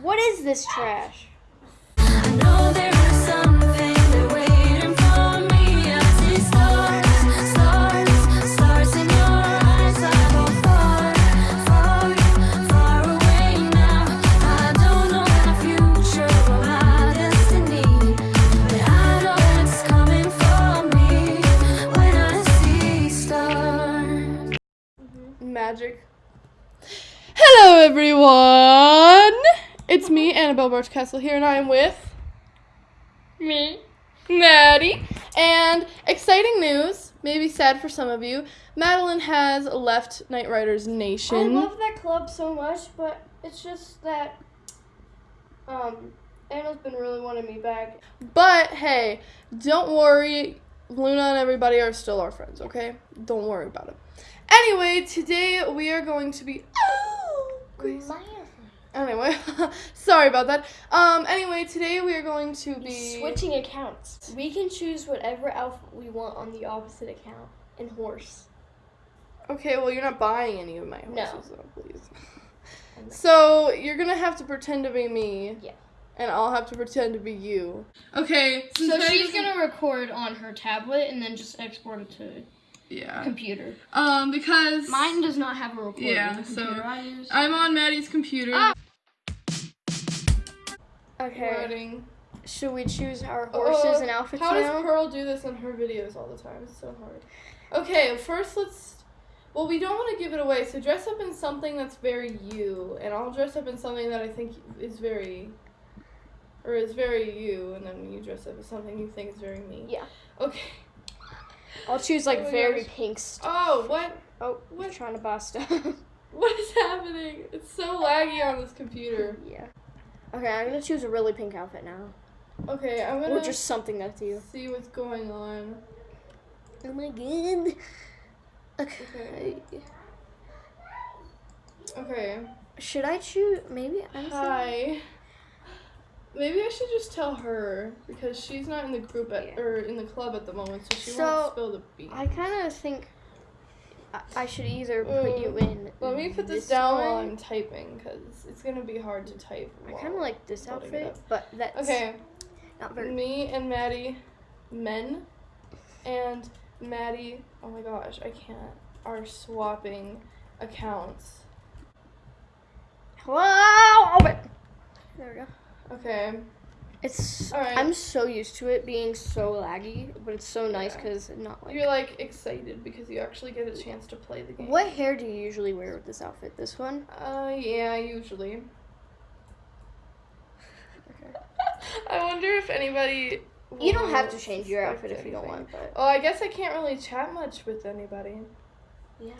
What is this trash? Magic. Hello, everyone. It's me, Annabelle Birchcastle here, and I am with me, Maddie. And exciting news, maybe sad for some of you. Madeline has left Knight Riders Nation. I love that club so much, but it's just that um Anna's been really wanting me back. But hey, don't worry. Luna and everybody are still our friends, okay? Don't worry about it. Anyway, today we are going to be. Oh, crazy. Anyway, sorry about that. Um, anyway, today we are going to be Switching accounts. We can choose whatever outfit we want on the opposite account in horse. Okay, well, you're not buying any of my No. horses, though, please. So you're gonna have to pretend to be me. Yeah. And I'll have to pretend to be you. Okay. since So she's gonna record on her tablet and then just export it to Yeah. computer. Um, because Mine does not have a recorder. Yeah, so I use. I'm on Maddie's computer. Ah. Okay. Should we choose our horses Uh, and outfits How now? does Pearl do this in her videos all the time? It's so hard. Okay, first let's. Well, we don't want to give it away, so dress up in something that's very you, and I'll dress up in something that I think is very. Or is very you, and then you dress up as something you think is very me. Yeah. Okay. I'll choose like Oh very gosh. pink stuff. Oh, what? Oh, What? trying to bust stuff. What is happening? It's so laggy on this computer. yeah. Okay, I'm gonna choose a really pink outfit now. Okay, I'm gonna Or just something that's you. see what's going on. Oh my god. Okay. Okay. Should I choose? Maybe I'm. Hi. Maybe I should just tell her because she's not in the group at Yeah. or in the club at the moment, so she So, won't spill the beans. I kind of think I, I should either put you mm. in. Let me put this, down while. I'm typing because it's gonna be hard to type. I kind of like this outfit, but that's Okay, not very. me and Maddie, men, and Maddie. Oh my gosh, I can't. Are swapping accounts. Wow! There we go. Okay. It's. Right. I'm so used to it being so laggy, but it's so nice Yeah. because not like. You're like excited because you actually get a chance to play the game. What hair do you usually wear with this outfit? This one? Uh, yeah, usually. I wonder if anybody. You don't have to change your outfit if you don't want, but Oh, I guess I can't really chat much with anybody. Yeah.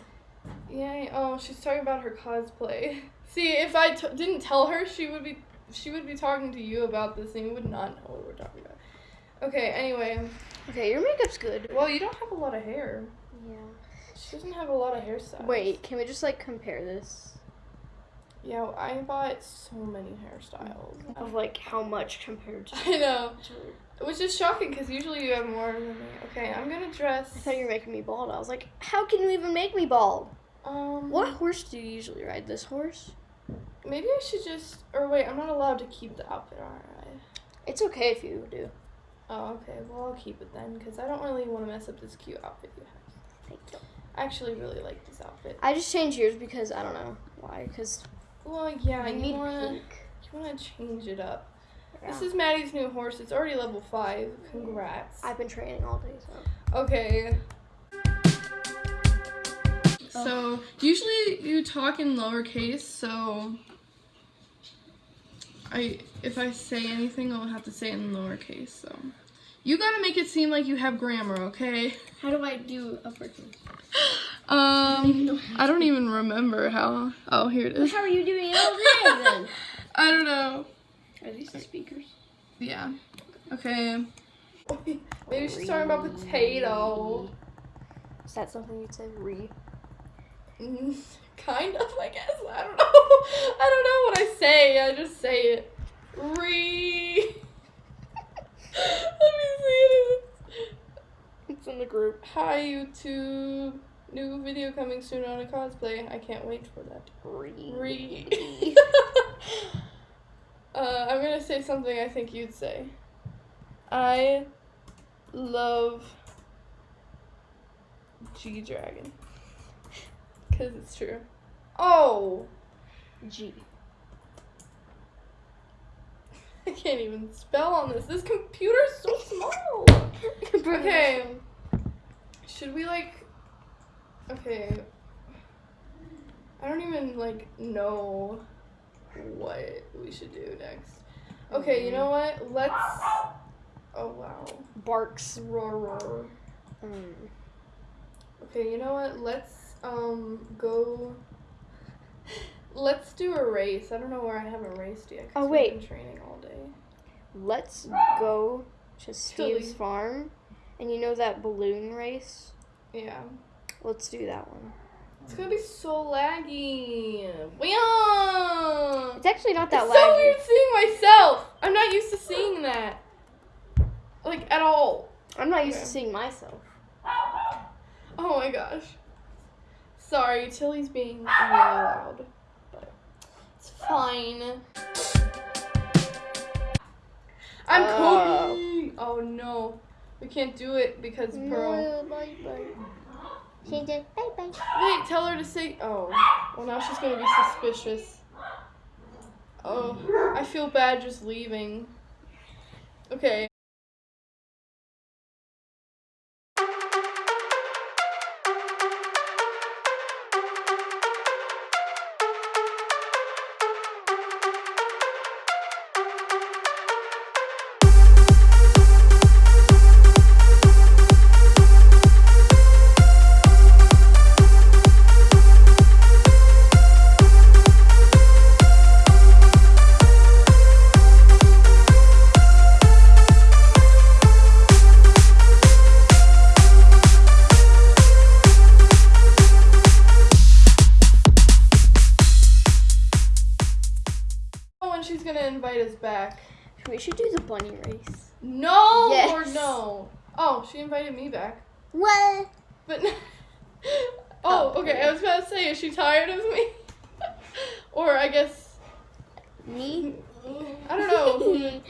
Yeah. Oh, she's talking about her cosplay. See, if I t- didn't tell her, she would be she would be talking to you about this, and you would not know what we're talking about. Okay. Anyway, okay, your makeup's good. well, you don't have a lot of hair. Yeah. She doesn't have a lot of hairstyles. Wait, can we just like compare this Yeah, I bought so many hairstyles. of like how much compared to? I know. Which is shocking because usually you have more than me. Okay, I'm gonna dress. I thought you were making me bald. I was like, how can you even make me bald? Um, What horse do you usually ride? This horse? Maybe I should just. Or wait, I'm not allowed to keep the outfit, aren't I? It's okay if you do. Oh, okay. Well, I'll keep it then because I don't really want to mess up this cute outfit you have. Thank you. I actually really like this outfit. I just changed yours because I don't know why. Because Well, yeah, you you need wanna pink. you wanna change it up. This is Maddie's new horse. It's already level five. Congrats. I've been training all day, so. Okay. So usually you talk in lowercase, so I if I say anything I'll have to say it in lowercase, so you gotta make it seem like you have grammar, okay? How do I do uppercase? Um I don't even remember how oh here it is. How are you doing all day then? I don't know. Are these the speakers? Yeah. Okay. Maybe she's talking about potato. Is that something you'd say? Re. Kind of, I guess. I don't know. I don't know what I say. I just say it. Re. Let me see it. It's in the group. Hi YouTube. New video coming soon on a cosplay. I can't wait for that. Re. Re. Uh, I'm gonna say something I think you'd say. I love G Dragon. Because it's true. Oh! G. I can't even spell on this. This computer's so small! Okay. Should we, like. Okay. I don't even, like, know what we should do next. Okay, you know what? Let's. Oh, wow. Barks. Roar, roar. Mm. Okay, you know what? Let's um go. Let's do a race. I don't know where I haven't raced yet. Oh, we've wait. Been training all day. Let's go to Steve's farm. And you know that balloon race? Yeah. Let's do that one. It's gonna be so laggy. Weon! It's actually not that It's so weird seeing myself. I'm not used to seeing that. Like at all. I'm not used Okay. to seeing myself. Oh my gosh. Sorry, Tilly's being really loud. But it's fine. I'm. Uh. Kobe. Oh no. We can't do it because Pearl. bye bye. She did bye bye. Wait, tell her to say. Oh. Well, now she's gonna be suspicious. Oh, I feel bad just leaving. Okay. We should do the bunny race. No Yes. or no. Oh, she invited me back. What? But oh, oh, okay. I was about to say, is she tired of me? or I guess Me? I don't know.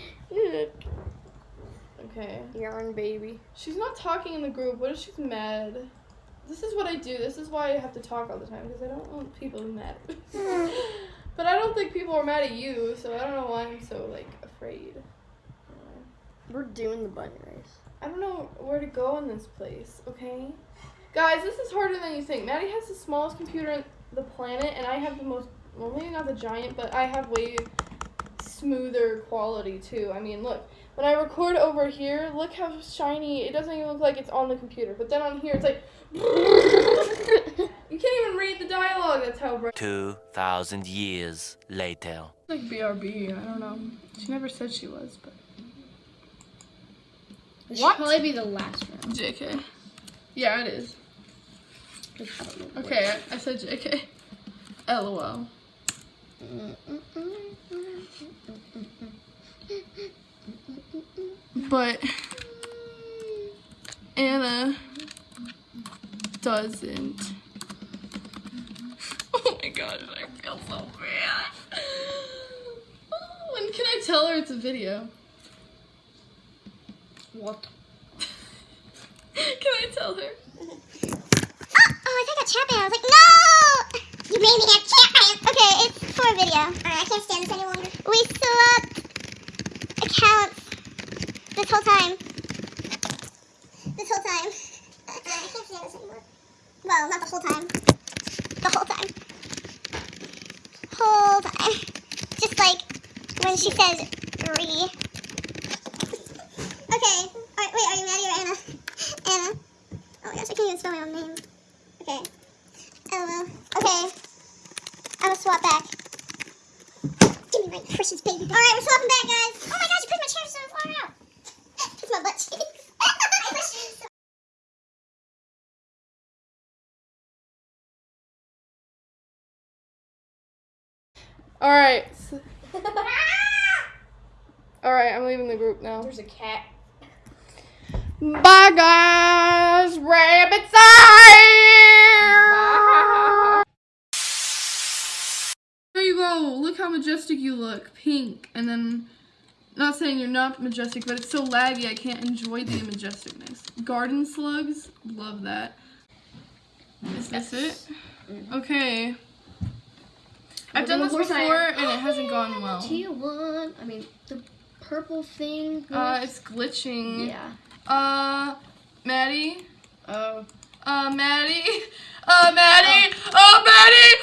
okay. Yarn baby. She's not talking in the group. What if she's mad? This is what I do. This is why I have to talk all the time because I don't want people to be mad. but I don't think people are mad at you, so I don't know why I'm so like afraid. Uh, we're doing the bunny race. I don't know where to go in this place, okay? Guys, this is harder than you think. Maddie has the smallest computer on the planet, and I have the most, well, maybe not the giant, but I have way smoother quality too. I mean, look, when I record over here, look how shiny, it doesn't even look like it's on the computer. But then on here, it's like, you can't even read the dialogue, that's how bright. 2,000 years later. Like BRB, I don't know. She never said she was, but. This What? should probably be the last round. JK. Yeah, it is. Just I don't know what- Okay, I, I said JK. LOL. But Anna doesn't. Oh my gosh, I feel so bad. When can I tell her it's a video? What? Can I tell her? Oh, I think a chat ban. I was like, no! You made me have chat ban. Okay, it's for a video. Alright, I can't stand this any longer. We swapped accounts this whole time. This whole time. I can't stand this anymore. Well, not the whole time. The whole time. Whole time. Just like when she says re. Okay. Alright, wait, are you Maddie or Anna? Anna. Oh my gosh, I can't even spell my own name. Okay. LOL. Okay. I'm gonna swap back. Give me my precious baby. Alright, we're swapping back, guys. Oh my gosh, you pushed my chair so far out. It's my butt cheeks. I pushed it so- Alright. I'm leaving the group now. There's a cat. Bye guys! Rabbit's eye! There you go. Look how majestic you look. Pink. And then, not saying you're not majestic, but it's so laggy I can't enjoy the majesticness. Garden slugs. Love that. Is this it? Mm-hmm. Okay. I've done this Of course I before and it hasn't gone well. T1. I mean, the purple thing. Uh, it's glitching. yeah. Uh, Maddie? Oh. Uh, Maddie? Uh, Maddie? Oh, Maddie!